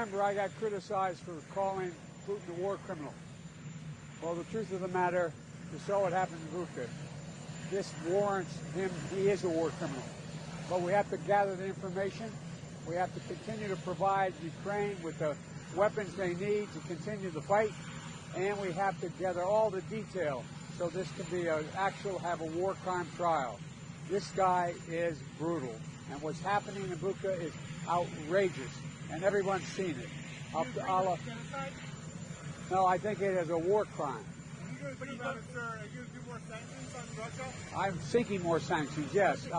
Remember, I got criticized for calling Putin a war criminal. Well, the truth of the matter, you saw what happened to Bucha. This warrants him, he is a war criminal. But we have to gather the information. We have to continue to provide Ukraine with the weapons they need to continue the fight. And we have to gather all the detail so this can be an actual, have a war crime trial. This guy is brutal. And what's happening in Bucha is outrageous. And everyone's seen it. To Allah. Genocide? No, I think it is a war crime. Are you going to do about it, sir? Are you going to do more sanctions on Russia? I'm seeking more sanctions, yes. I'll